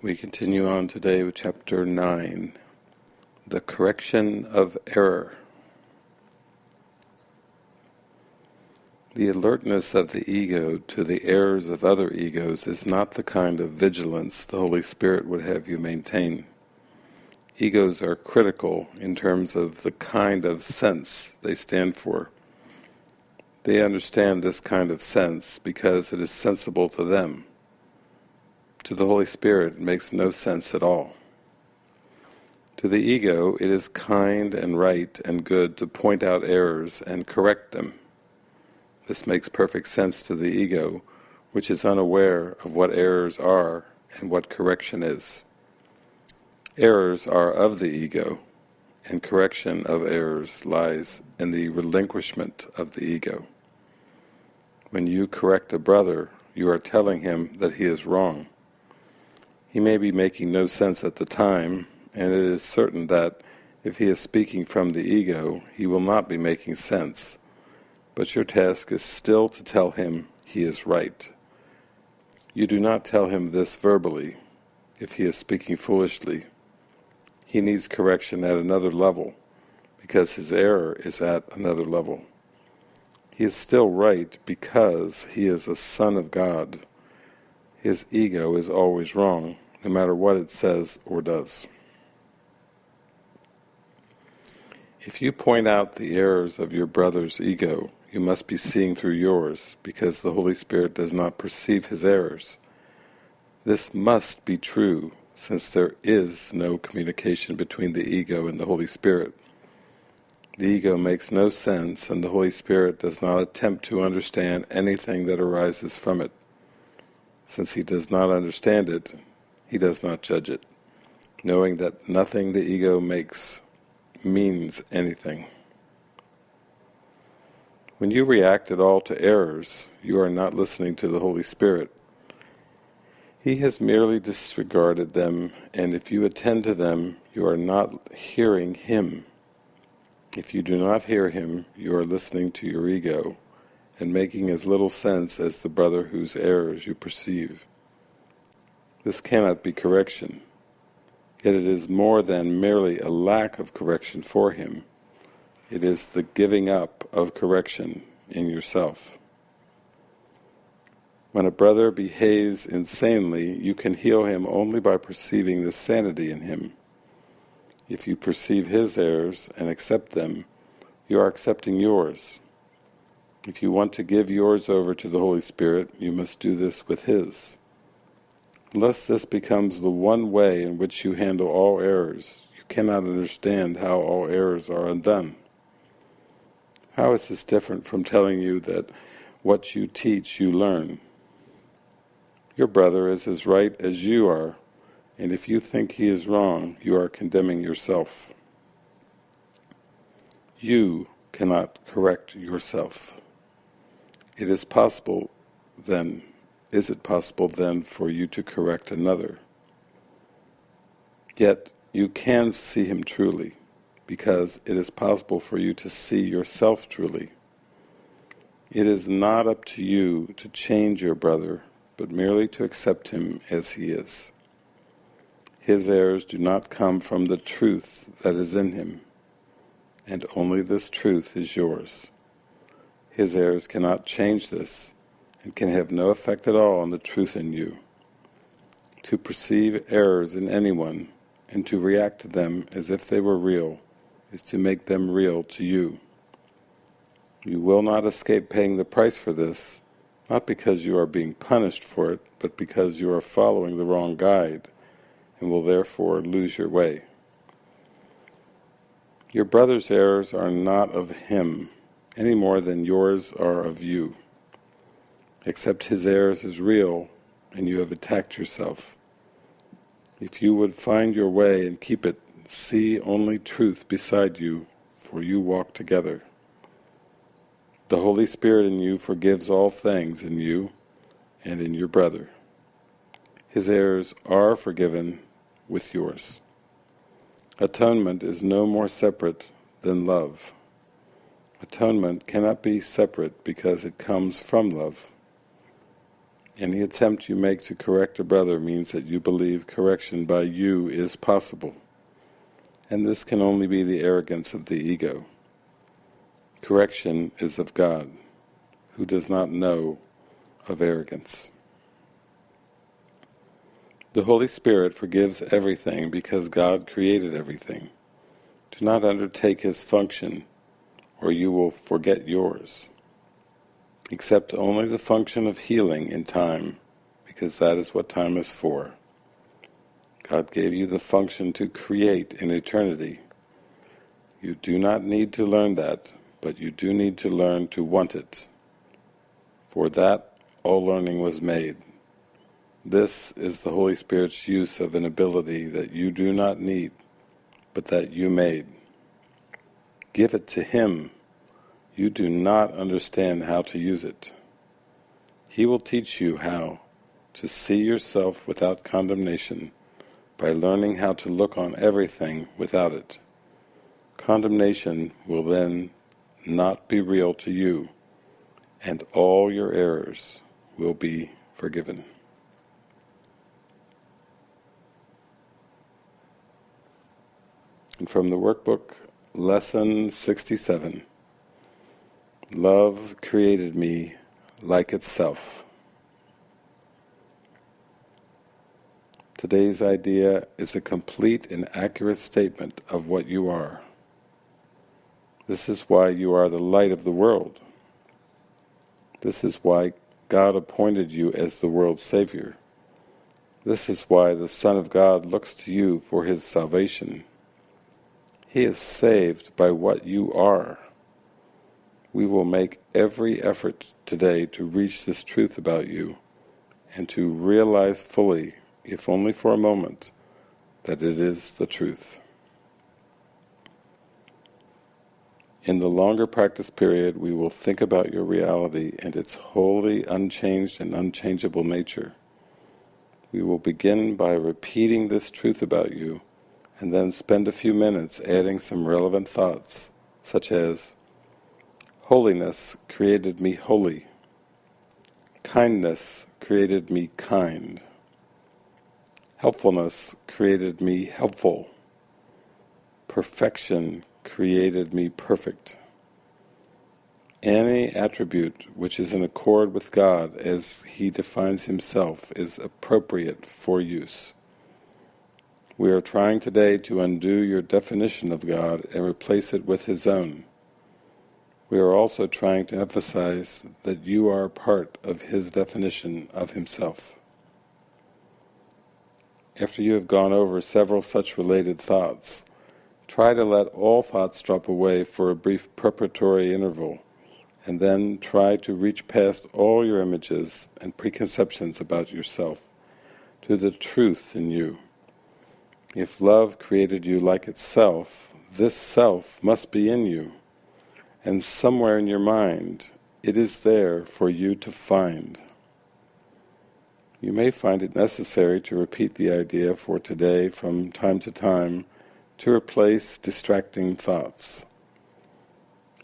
We continue on today with chapter 9, The Correction of Error. The alertness of the ego to the errors of other egos is not the kind of vigilance the Holy Spirit would have you maintain. Egos are critical in terms of the kind of sense they stand for. They understand this kind of sense because it is sensible to them to the Holy Spirit it makes no sense at all. To the ego it is kind and right and good to point out errors and correct them. This makes perfect sense to the ego, which is unaware of what errors are and what correction is. Errors are of the ego, and correction of errors lies in the relinquishment of the ego. When you correct a brother, you are telling him that he is wrong. He may be making no sense at the time, and it is certain that if he is speaking from the ego, he will not be making sense. But your task is still to tell him he is right. You do not tell him this verbally, if he is speaking foolishly. He needs correction at another level, because his error is at another level. He is still right because he is a son of God his ego is always wrong, no matter what it says or does. If you point out the errors of your brother's ego, you must be seeing through yours, because the Holy Spirit does not perceive his errors. This must be true, since there is no communication between the ego and the Holy Spirit. The ego makes no sense, and the Holy Spirit does not attempt to understand anything that arises from it. Since he does not understand it, he does not judge it, knowing that nothing the ego makes means anything. When you react at all to errors, you are not listening to the Holy Spirit. He has merely disregarded them, and if you attend to them, you are not hearing Him. If you do not hear Him, you are listening to your ego, and making as little sense as the brother whose errors you perceive. This cannot be correction, yet it is more than merely a lack of correction for him. It is the giving up of correction in yourself. When a brother behaves insanely, you can heal him only by perceiving the sanity in him. If you perceive his errors and accept them, you are accepting yours. If you want to give yours over to the Holy Spirit, you must do this with His. Unless this becomes the one way in which you handle all errors, you cannot understand how all errors are undone. How is this different from telling you that what you teach you learn? Your brother is as right as you are, and if you think he is wrong, you are condemning yourself. You cannot correct yourself. It is possible then, is it possible then for you to correct another? Yet you can see him truly, because it is possible for you to see yourself truly. It is not up to you to change your brother, but merely to accept him as he is. His errors do not come from the truth that is in him, and only this truth is yours. His errors cannot change this, and can have no effect at all on the truth in you. To perceive errors in anyone, and to react to them as if they were real, is to make them real to you. You will not escape paying the price for this, not because you are being punished for it, but because you are following the wrong guide, and will therefore lose your way. Your brother's errors are not of him, any more than yours are of you. Except his errors is real, and you have attacked yourself. If you would find your way and keep it, see only truth beside you, for you walk together. The Holy Spirit in you forgives all things in you and in your brother. His errors are forgiven with yours. Atonement is no more separate than love. Atonement cannot be separate because it comes from love. Any attempt you make to correct a brother means that you believe correction by you is possible. And this can only be the arrogance of the ego. Correction is of God, who does not know of arrogance. The Holy Spirit forgives everything because God created everything. Do not undertake His function, or you will forget yours. Accept only the function of healing in time, because that is what time is for. God gave you the function to create in eternity. You do not need to learn that, but you do need to learn to want it. For that all learning was made. This is the Holy Spirit's use of an ability that you do not need, but that you made. Give it to Him. You do not understand how to use it. He will teach you how to see yourself without condemnation by learning how to look on everything without it. Condemnation will then not be real to you, and all your errors will be forgiven. And from the workbook, Lesson 67 Love created me like itself. Today's idea is a complete and accurate statement of what you are. This is why you are the light of the world. This is why God appointed you as the world's Savior. This is why the Son of God looks to you for His salvation. He is saved by what you are. We will make every effort today to reach this truth about you and to realize fully, if only for a moment, that it is the truth. In the longer practice period, we will think about your reality and its wholly unchanged and unchangeable nature. We will begin by repeating this truth about you and then spend a few minutes adding some relevant thoughts, such as, Holiness created me holy. Kindness created me kind. Helpfulness created me helpful. Perfection created me perfect. Any attribute which is in accord with God as He defines Himself is appropriate for use. We are trying today to undo your definition of God and replace it with His own. We are also trying to emphasize that you are part of His definition of Himself. After you have gone over several such related thoughts, try to let all thoughts drop away for a brief preparatory interval, and then try to reach past all your images and preconceptions about yourself to the truth in you. If love created you like itself, this self must be in you, and somewhere in your mind it is there for you to find. You may find it necessary to repeat the idea for today from time to time to replace distracting thoughts.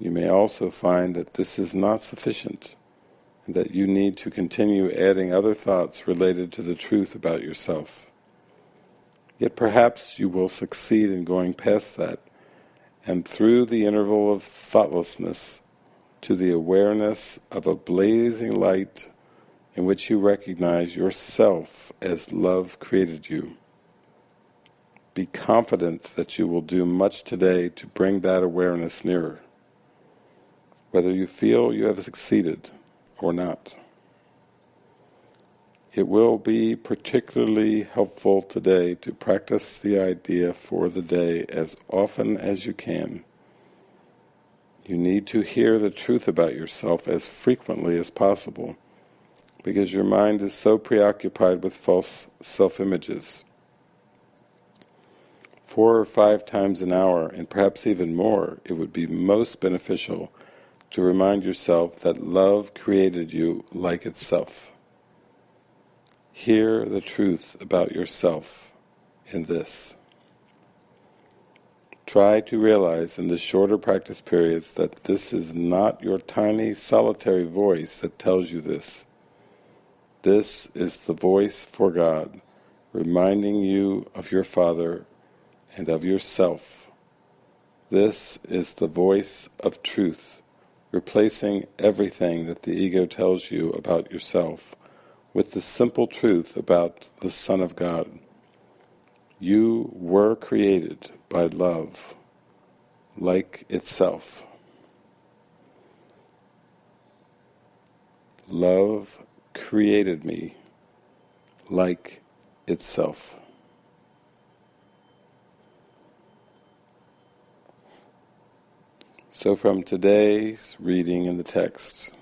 You may also find that this is not sufficient, and that you need to continue adding other thoughts related to the truth about yourself. Yet perhaps you will succeed in going past that, and through the interval of thoughtlessness to the awareness of a blazing light in which you recognize yourself as love created you. Be confident that you will do much today to bring that awareness nearer, whether you feel you have succeeded or not. It will be particularly helpful today to practice the idea for the day as often as you can. You need to hear the truth about yourself as frequently as possible, because your mind is so preoccupied with false self-images. Four or five times an hour, and perhaps even more, it would be most beneficial to remind yourself that love created you like itself. Hear the truth about yourself in this. Try to realize in the shorter practice periods that this is not your tiny solitary voice that tells you this. This is the voice for God, reminding you of your Father and of yourself. This is the voice of truth, replacing everything that the ego tells you about yourself with the simple truth about the Son of God. You were created by love, like itself. Love created me like itself. So from today's reading in the text,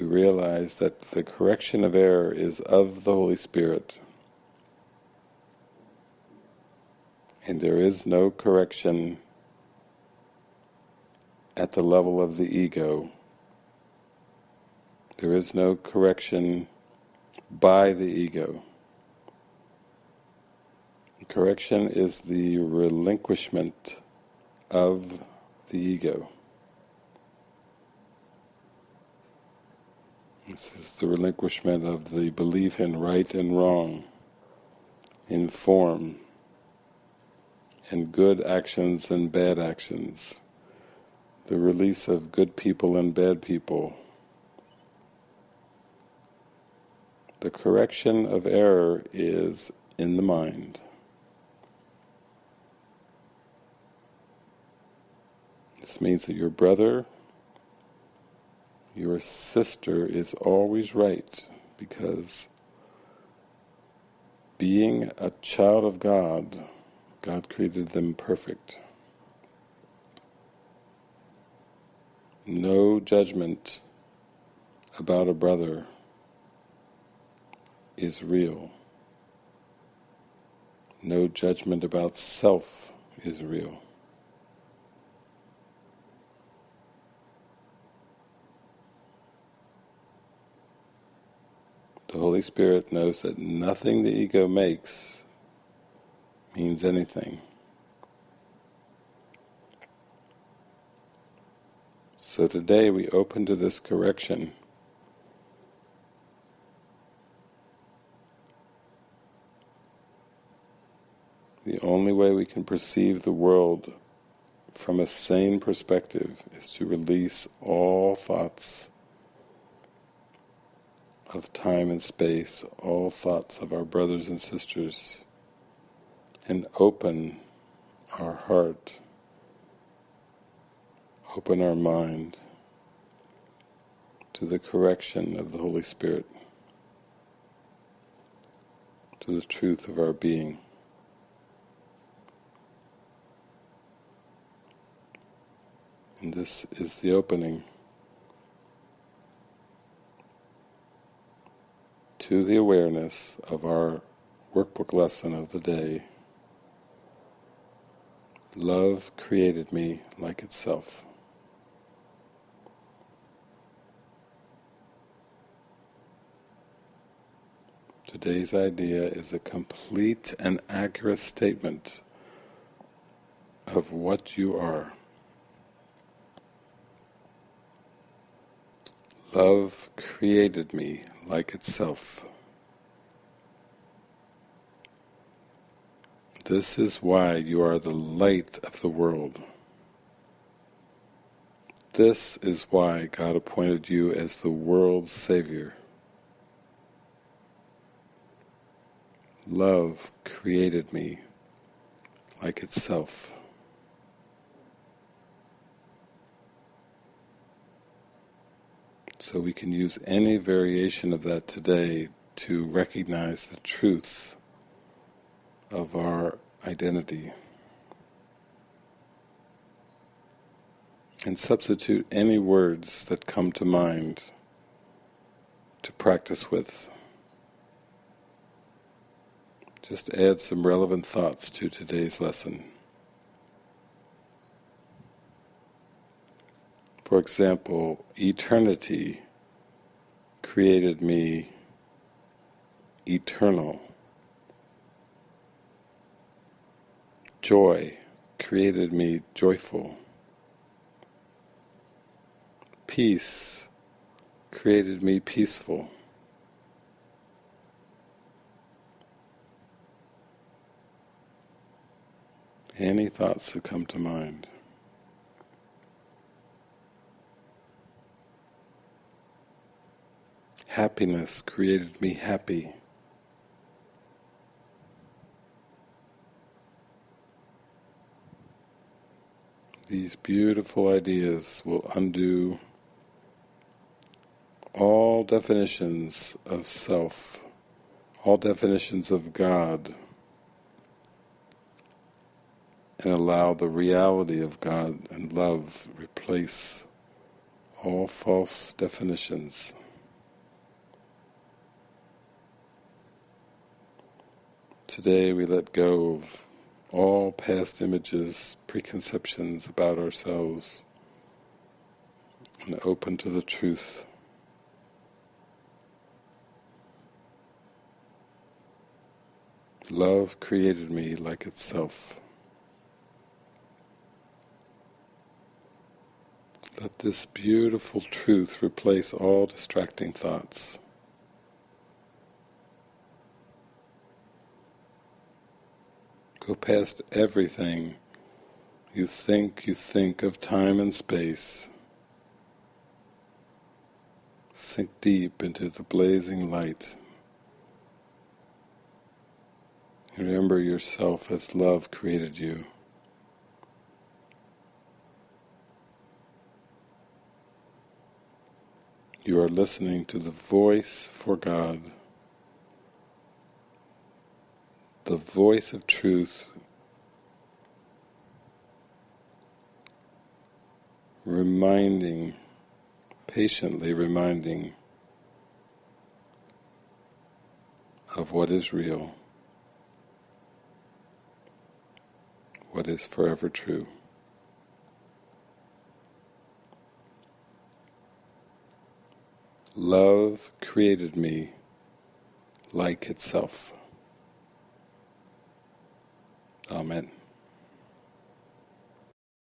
we realize that the correction of error is of the Holy Spirit. And there is no correction at the level of the ego. There is no correction by the ego. Correction is the relinquishment of the ego. This is the relinquishment of the belief in right and wrong, in form, in good actions and bad actions, the release of good people and bad people. The correction of error is in the mind. This means that your brother your sister is always right because being a child of God, God created them perfect. No judgment about a brother is real. No judgment about self is real. The Holy Spirit knows that nothing the ego makes means anything. So today we open to this correction. The only way we can perceive the world from a sane perspective is to release all thoughts of time and space, all thoughts of our brothers and sisters, and open our heart, open our mind to the correction of the Holy Spirit, to the truth of our being. And this is the opening to the awareness of our workbook lesson of the day. Love created me like itself. Today's idea is a complete and accurate statement of what you are. Love created me like itself. This is why you are the light of the world. This is why God appointed you as the world's Savior. Love created me like itself. So we can use any variation of that today to recognize the truth of our identity. And substitute any words that come to mind to practice with. Just add some relevant thoughts to today's lesson. For example, eternity created me eternal. Joy created me joyful. Peace created me peaceful. Any thoughts that come to mind. Happiness created me happy. These beautiful ideas will undo all definitions of self, all definitions of God, and allow the reality of God and love replace all false definitions. Today we let go of all past images, preconceptions about ourselves, and open to the truth. Love created me like itself. Let this beautiful truth replace all distracting thoughts. Go past everything you think you think of time and space. Sink deep into the blazing light. Remember yourself as love created you. You are listening to the voice for God. The voice of truth reminding, patiently reminding of what is real, what is forever true. Love created me like itself. Amen.